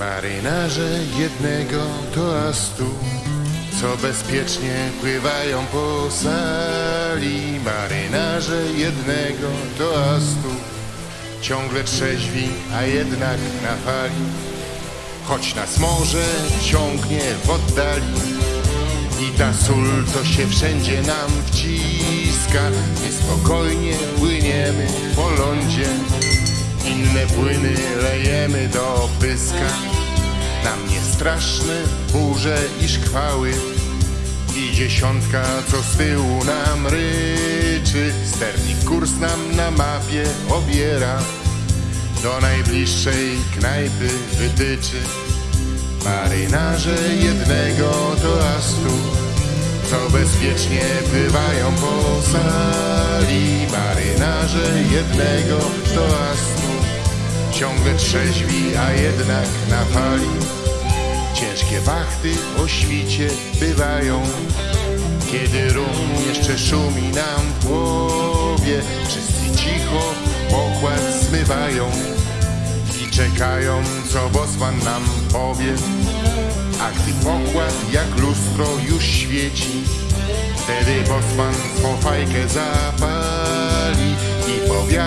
Marynarze jednego toastu, co bezpiecznie pływają po sali. Marynarze jednego toastu, ciągle trzeźwi, a jednak na fali. Choć nas morze ciągnie w oddali i ta sól, co się wszędzie nam wciska, my spokojnie płyniemy po lądzie. Inne płyny lejemy do pyska. Nam nie straszne burze i szkwały. I dziesiątka, co z tyłu nam ryczy. Sternik kurs nam na mapie obiera. Do najbliższej knajpy wytyczy. Marynarze jednego toastu Co bezpiecznie pływają po sali. Marynarze jednego toastu Ciągle trzeźwi, a jednak na fali Ciężkie wachty o świcie bywają. Kiedy rum jeszcze szumi nam w głowie Wszyscy cicho pokład zmywają I czekają, co bosman nam powie. A gdy pokład jak lustro już świeci Wtedy bosman swą fajkę zapali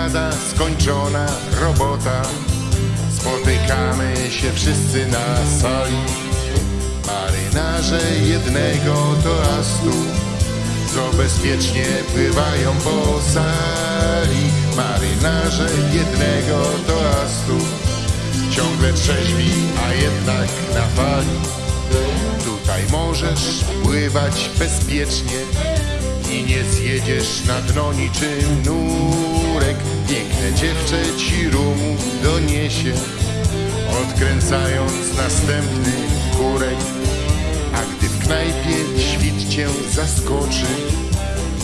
I powiada skończona robota. Spotykamy się wszyscy na sali. Marynarze jednego toastu Co bezpiecznie pływają po sali. Marynarze jednego toastu Ciągle trzeźwi, a jednak na fali. Tutaj możesz pływać bezpiecznie i nie zjedziesz na dno niczym nurek. Piękne dziewczę ci rumu doniesie, odkręcając następny kurek. A gdy w knajpie świt cię zaskoczy,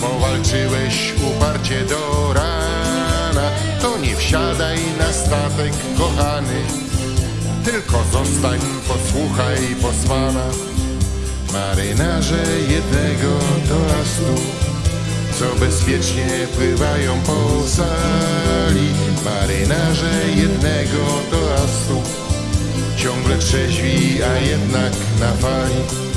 powalczyłeś uparcie do rana, to nie wsiadaj na statek, kochany, tylko zostań, posłuchaj posłana. Marynarze jednego toastu, co bezpiecznie pływają po sali. Marynarze jednego toastu, ciągle trzeźwi, a jednak na fali.